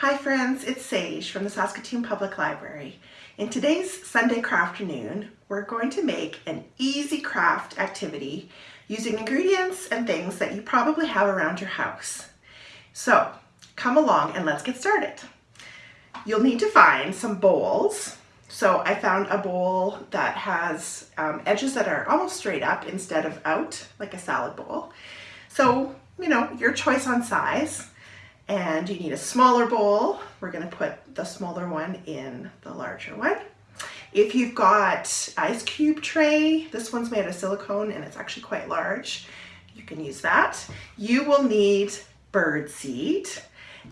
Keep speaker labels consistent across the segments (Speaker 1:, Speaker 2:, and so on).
Speaker 1: Hi friends, it's Sage from the Saskatoon Public Library. In today's Sunday Crafternoon, we're going to make an easy craft activity using ingredients and things that you probably have around your house. So come along and let's get started. You'll need to find some bowls. So I found a bowl that has um, edges that are almost straight up instead of out, like a salad bowl. So, you know, your choice on size and you need a smaller bowl. We're gonna put the smaller one in the larger one. If you've got ice cube tray, this one's made of silicone and it's actually quite large. You can use that. You will need bird seed.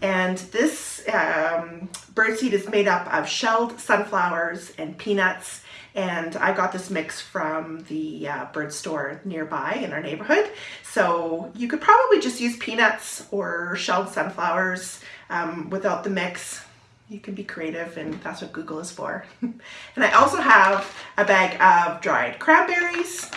Speaker 1: And this um, bird seed is made up of shelled sunflowers and peanuts and I got this mix from the uh, bird store nearby in our neighborhood. So you could probably just use peanuts or shelled sunflowers um, without the mix. You can be creative and that's what Google is for. and I also have a bag of dried cranberries.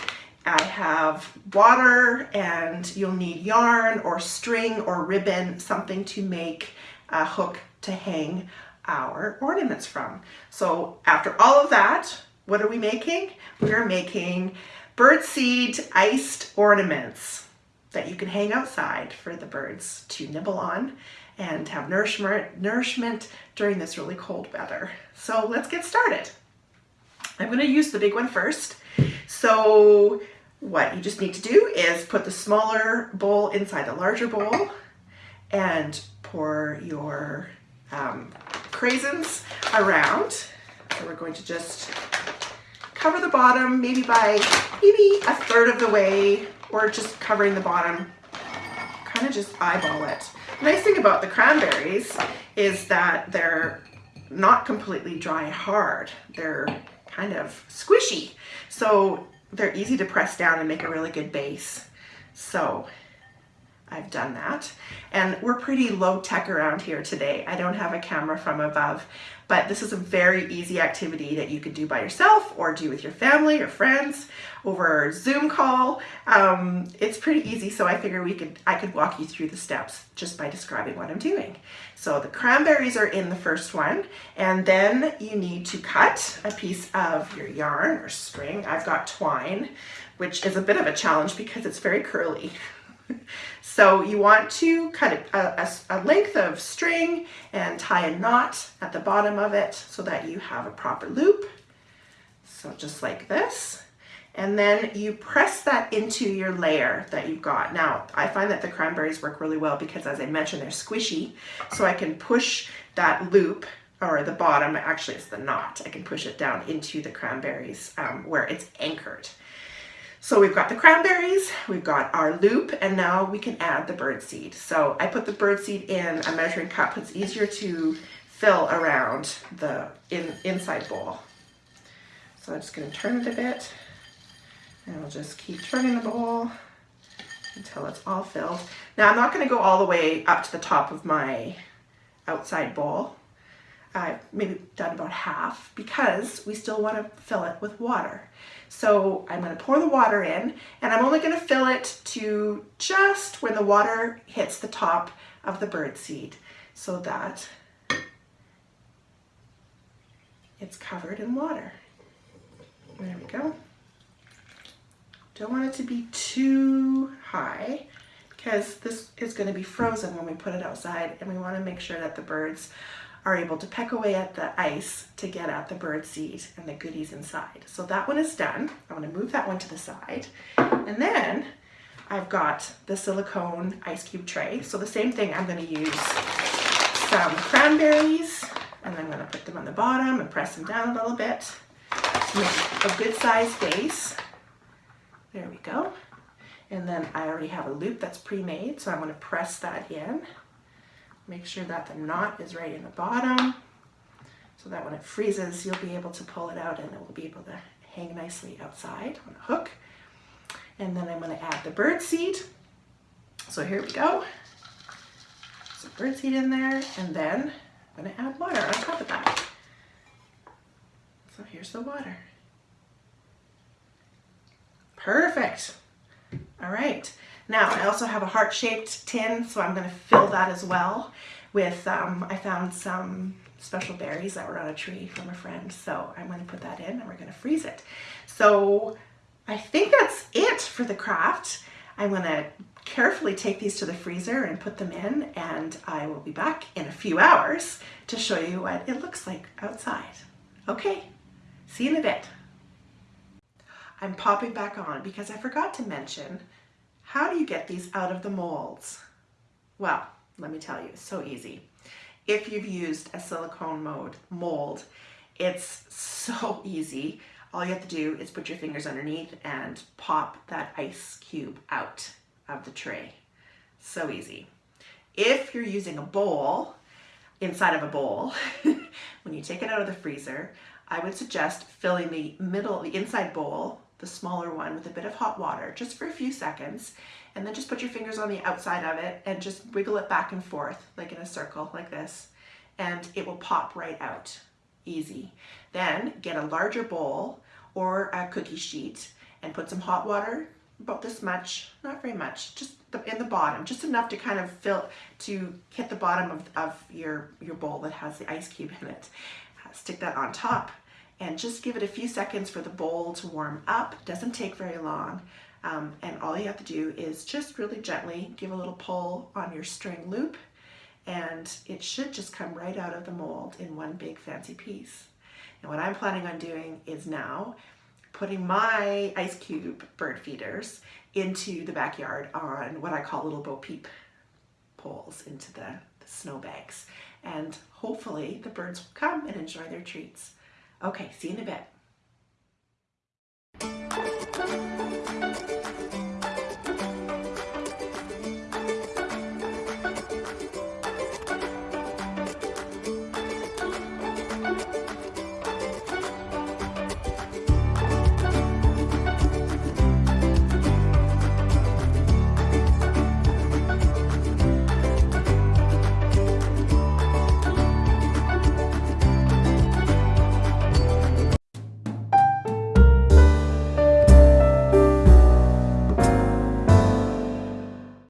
Speaker 1: I have water and you'll need yarn or string or ribbon, something to make a hook to hang our ornaments from. So after all of that, what are we making? We're making birdseed iced ornaments that you can hang outside for the birds to nibble on and have nourishment, nourishment during this really cold weather. So let's get started. I'm going to use the big one first. So what you just need to do is put the smaller bowl inside the larger bowl and pour your um, craisins around. So we're going to just cover the bottom maybe by maybe a third of the way or just covering the bottom. Kind of just eyeball it. The nice thing about the cranberries is that they're not completely dry hard. They're kind of squishy. So they're easy to press down and make a really good base. So I've done that. And we're pretty low tech around here today. I don't have a camera from above, but this is a very easy activity that you could do by yourself or do with your family or friends over Zoom call. Um, it's pretty easy, so I figure we could I could walk you through the steps just by describing what I'm doing. So the cranberries are in the first one, and then you need to cut a piece of your yarn or string. I've got twine, which is a bit of a challenge because it's very curly. So you want to cut a, a, a, length of string and tie a knot at the bottom of it so that you have a proper loop. So just like this. And then you press that into your layer that you've got. Now, I find that the cranberries work really well because as I mentioned, they're squishy. So I can push that loop or the bottom, actually it's the knot, I can push it down into the cranberries um, where it's anchored. So we've got the cranberries, we've got our loop, and now we can add the bird seed. So I put the bird seed in a measuring cup. It's easier to fill around the in, inside bowl. So I'm just gonna turn it a bit, and I'll just keep turning the bowl until it's all filled. Now I'm not gonna go all the way up to the top of my outside bowl. I've maybe done about half because we still want to fill it with water. So I'm going to pour the water in and I'm only going to fill it to just when the water hits the top of the bird seed so that it's covered in water. There we go. Don't want it to be too high because this is going to be frozen when we put it outside and we want to make sure that the birds are able to peck away at the ice to get at the bird seed and the goodies inside. So that one is done. I'm going to move that one to the side. And then I've got the silicone ice cube tray. So the same thing, I'm going to use some cranberries and I'm going to put them on the bottom and press them down a little bit to make a good size base. There we go. And then I already have a loop that's pre-made, so I'm going to press that in. Make sure that the knot is right in the bottom so that when it freezes, you'll be able to pull it out and it will be able to hang nicely outside on a hook. And then I'm gonna add the bird seed. So here we go. Some bird seed in there, and then I'm gonna add water on top of that. So here's the water. Perfect. All right. Now I also have a heart-shaped tin, so I'm gonna fill that as well with, um, I found some special berries that were on a tree from a friend. So I'm going to put that in and we're going to freeze it. So I think that's it for the craft. I'm going to carefully take these to the freezer and put them in and I will be back in a few hours to show you what it looks like outside. Okay, see you in a bit. I'm popping back on because I forgot to mention, how do you get these out of the molds? Well, let me tell you, it's so easy. If you've used a silicone mold, mold, it's so easy. All you have to do is put your fingers underneath and pop that ice cube out of the tray. So easy. If you're using a bowl, inside of a bowl, when you take it out of the freezer, I would suggest filling the middle, the inside bowl the smaller one with a bit of hot water just for a few seconds and then just put your fingers on the outside of it and just wiggle it back and forth like in a circle like this and it will pop right out. Easy. Then get a larger bowl or a cookie sheet and put some hot water about this much not very much just in the bottom just enough to kind of fill to hit the bottom of, of your your bowl that has the ice cube in it. Stick that on top and just give it a few seconds for the bowl to warm up. Doesn't take very long. Um, and all you have to do is just really gently give a little pull on your string loop and it should just come right out of the mold in one big fancy piece. And what I'm planning on doing is now putting my ice cube bird feeders into the backyard on what I call little Bo Peep poles into the, the snow bags. And hopefully the birds will come and enjoy their treats. Okay, see you in a bit.